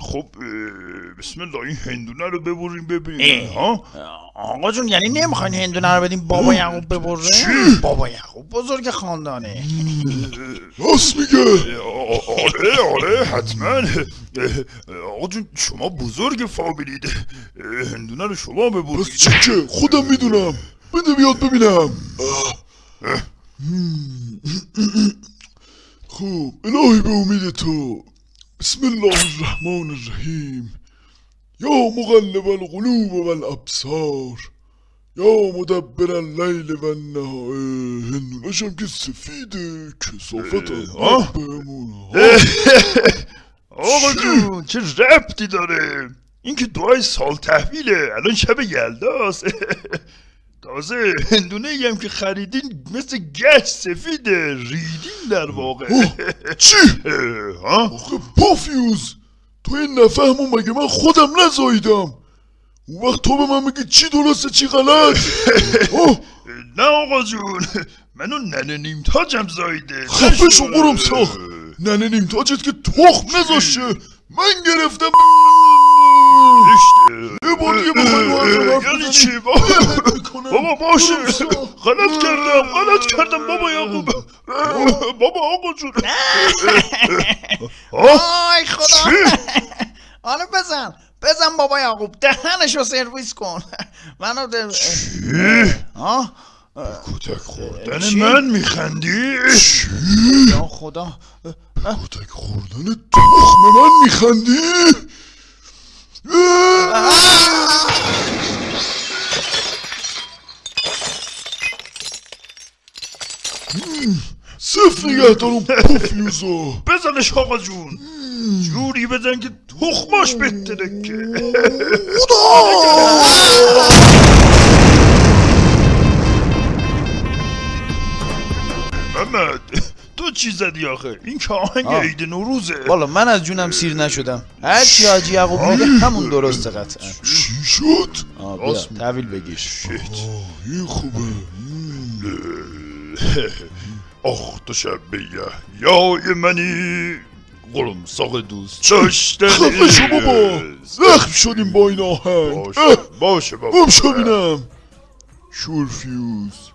خب بسم الله این هندونه رو ببریم ببینیم. ها؟ آقا جون یعنی نمی‌خواین هندونه رو بدیم بابا یعقوب ببره؟ بابا یعقوب بزرگ خاندانه. راست میگه. آره آره حتما. آقا جون شما بزرگ فامیلید. هندونه رو شما ببرید. چی که؟ خودم می‌دونم. بده بیاد ببینم. خب الهی به امید تو. بسم الله الرحمن الرحیم. یا مقلب القلوب والابصار. یا مدبر اللیل و النهار هندونشم که سفیده کسافت آه. بهمون آقا جون چه ربطی داره؟ این که دعای سال تحویله. الان شب یلداست تازه هندونه هم که خریدین مثل گچ سفیده ریدین در واقع. چی؟ ها؟ آخه پافیوز تو این نفهمو مگه من خودم نزاییدم؟ اون وقت تو به من میگی چی درسته چی غلط؟ نه آقا جون منو ننه نیم تاجم زایده خفه شو قرم ساخت. ننه نیم تاجت که تخم نذاشه من گرفتم. یه بار دیگه بخوای یعنی چی؟ می‌کنم. بابا باشه. غلط کردم غلط کردم. بابا یعقوب. بابا آقا جون. آی خدا. حالا بزن. بزن بابا یعقوب. دهنشو سرویس کن. منو ده... آه. کتک خوردن؟ من میخندی؟ یا خدا. کتک خوردن تخم من میخندی؟ صفر نگه دارم پافیوزا بزنش آقا جون. جوری بزن که تخماش بترکه. محمد تو چی زدی آخه؟ این که آهنگ آه. عید نوروزه. والا من از جونم سیر نشدم. هر چی حاجی یعقوب میگه همون درسته قطعا. چی شد؟ آه بیا تحویل بگیر. آه این خوبه. آخ تو شب یای منی قرمساق دوست داشتنی خفه شو بابا زخم شدیم با این آهنگ باشه باشه بابا گم شو بینم شورفیوز